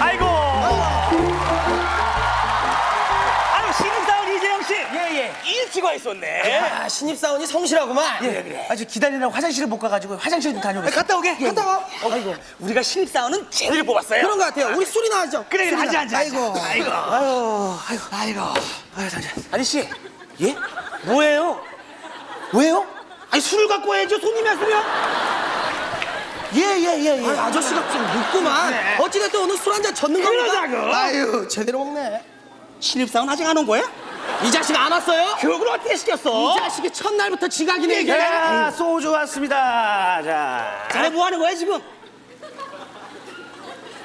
아이고. 아유 신입사원 이재영 씨. 예예. 일찍 와 있었네. 아 신입사원이 성실하구만. 그래 그래. 아주 기다리느라고 화장실을 못 가가지고 화장실 좀 다녀오겠습니다. 갔다 오게. 갔다 와. 아이고 우리가 신입사원은 제대로 뽑았어요. 그런 것 같아요. 우리 술이나 하죠. 그래 그래. 앉아 앉아. 아이고. 아이고. 아유, 아이고, 아이고. 아유, 잠시. 아저씨, 예? 뭐예요? 왜요? 아니 술을 갖고 와야죠 손님이 왔으면. 예, 예, 예, 예. 아, 아저씨가 좀 묻구만. 그래. 어찌됐든 오늘 술 한 잔 젓는 겁니다. 그러자고. 아유 제대로 먹네. 신입사원 아직 안 온 거야? 이 자식 안 왔어요? 교육을 어떻게 시켰어? 이 자식이 첫날부터 지각이네 이게. 자, 소주 왔습니다. 자, 자네 뭐 하는 거야 지금?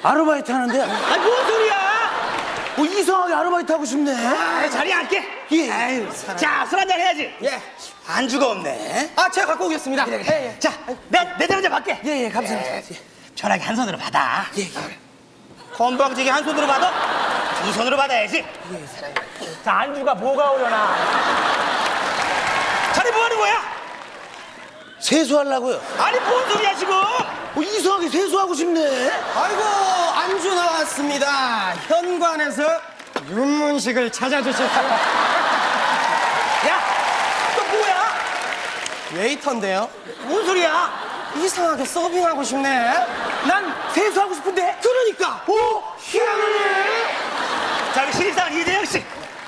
아르바이트 하는데, 아니 뭔 소리야? 뭐 이상하게 아르바이트 하고 싶네. 아, 자리에 앉게. 예. 아유, 자, 술 한잔 해야지. 예. 안주가 없네. 아 제가 갖고 오겠습니다. 예, 예. 자, 내, 내장 한잔 받게. 예, 예, 감사합니다. 예. 편하게 한 손으로 받아. 예, 예. 건방지게 한 손으로 받아? 두 손으로 받아야지. 자, 안주가 뭐가 오려나? 자네 뭐 하는 거야? 세수하려고요. 아니, 뭔 소리야, 지금? 뭐 이상하게 세수하고 싶네. 아이고 안주 나왔습니다. 현관에서 윤문식을 찾아주셨어요. 야, 너 뭐야? 웨이터인데요. 뭔 소리야? 이상하게 서빙하고 싶네. 난 세수하고 싶은데. 그러니까. 오, 희한하네. 자, 우리 신입사원 이재영 씨.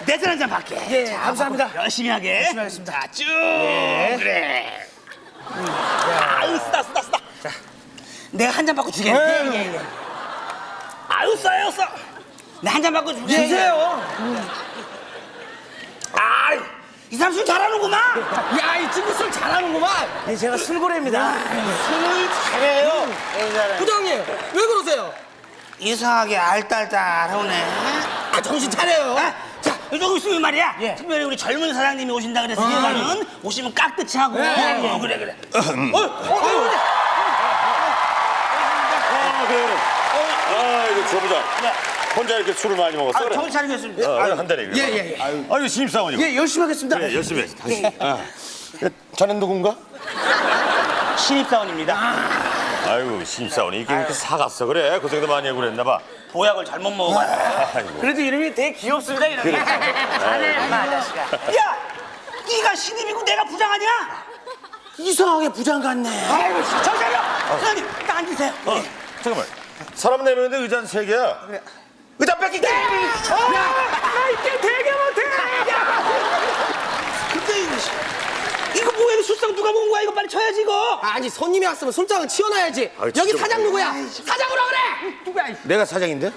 내전 한잔 받게. 예, 자, 감사합니다. 열심히 하게. 열심히 하겠습니다. 자, 쭉. 그래. 아유, 쓰다, 쓰다, 쓰다. 자, 내가 한 잔 받고 주겠네. 예, 예, 예. 아유, 써요, 써. 내한잔 받고 주게. 주세요. 아유, 이 사람 술 잘하는구만. 야, 이 친구 술 잘하는구만. 예, 제가 술고래입니다. 술을 잘해요. 부장님, 왜 그러세요? 이상하게 알딸딸 하네. 아, 정신 차려요. 아, 자, 조금 있으면 말이야. 예. 특별히 우리 젊은 사장님이 오신다 그래서 이거는 오시면 깍듯이 하고. 예, 어, 그래, 그래. 어, 어, 어, 아, 그래. 아, 이거 조 부장. 혼자 이렇게 술을 많이 먹었어? 아, 그래? 정신 차리겠습니다. 어, 한 잔에 그래. 예, 예, 예. 아유, 아유 신입사원이고. 예, 열심히 하겠습니다. 그래, 열심히 해. 다시. 아. 자넨 누군가? 신입사원입니다. 아유, 신입사원이 이게 이렇게 사갔어. 그래. 고생도 많이 하고 그랬나 봐. 보약을 잘못 먹어가지고. 그래도 이름이 되게 귀엽습니다, 이름이. 자네 엄마 아저씨가. 야, 네가 신입이고 내가 부장 아니야? 이상하게 부장 같네. 아이고, 씨, 정신 차려. 사장님, 딱 앉으세요. 어, 잠깐만. 사람 네 명인데 의자는 세 개야. 의자 뺏기게! 나 이게 되게 못해. 근데 이거 뭐야? 이거 술상 누가 먹은 거야? 이거 빨리 쳐야지 이거. 아니, 손님이 왔으면 술장은 치워놔야지. 아유, 여기 사장 누구야? 뭐. 사장으로 그래! 누구야? 내가 사장인데?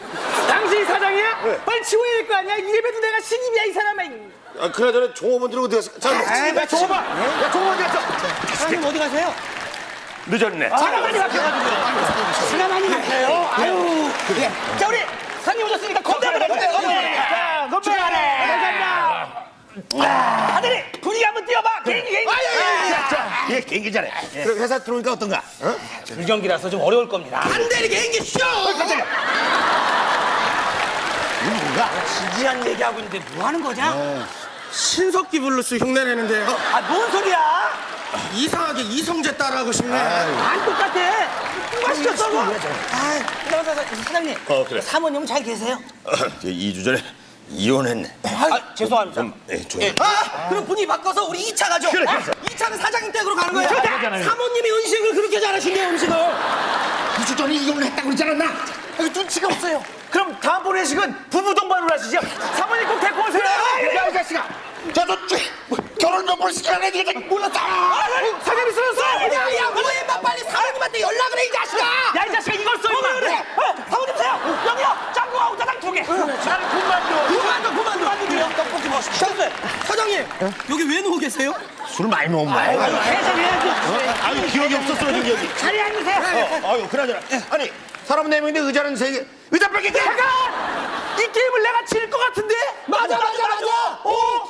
당신이 사장이야? 네. 빨리 치워야 될 거 아니야? 이래봬도 내가 신입이야, 이 사람아. 아, 그나저나 종업원들 어디 갔어? 자, 야, 종업원! 야, 종업원 어디 갔어? 사장님 어디 가세요? 늦었네. 차가 많이 막혀가지고요. 차가 많이 막혀요. 아유. 예. 자, 우리 사장님 오셨으니까 건배 한번 해보세요. 자, 건배. 감사합니다. 아, 아들이 분위기 한번 띄워봐. 개인기, 개인기. 자, 얘 개인기 잘해. 그럼 회사 들어오니까 어떤가? 어? 불경기라서 좀 어려울 겁니다. 안 되는 개인기 쇼! 깜짝이야. 진지한 얘기하고 있는데 뭐 하는 거냐? 신석기 블루스 흉내내는데요. 아, 뭔 소리야? 이상하게 이성재 따라하고 싶네. 안 똑같아. 누가 시켰어, 뭐? 아, 사장님. 어, 그래. 사모님은 잘 계세요? 2주 전에 이혼했네. 아, 죄송합니다. 좀, 예, 좀. 아, 그럼 분위기 바꿔서 우리 2차 가죠. 그래, 아, 그래. 2차는 사장님 댁으로 가는 거야. 그러잖아요. 사모님이 음식을 그렇게 잘하신대요, 음식을. 2주 전에 이혼을 했다고 그러지 않았나? 여기 눈치가 없어요. 그럼 다음번 회식은 부부 동반으로 하시죠. 사모님 꼭 데리고 오세요. 야, 이 자식아. 저도 결 혼 명부를 시켜야 되니까 몰랐잖아. 사장님 쓰러졌어. 야, 야, 뭐해, 마 빨리 사모님한테 연락을 해, 이 자식아. 야, 이 자식아, 이걸 써, 임마. 그래. 어, 사모님 세요. 여기요. 짱구하고 짜장 두 개. 나는 군만두. 그만둬, 그만둬. 떡볶이 먹으시죠. 사장님, 여기 왜 누워 계세요? 술을 많이 먹은 거야. 해장해야죠. 아유, 기억이 없었어, 기억이. 자리에 앉으세요. 어, 아유, 그나저나. 아니, 사람 네 명인데 의자는 세 개. 의자 뺏기게! 이 게임을 내가 질 것 같은데? 맞아, 맞아, 맞아. 오,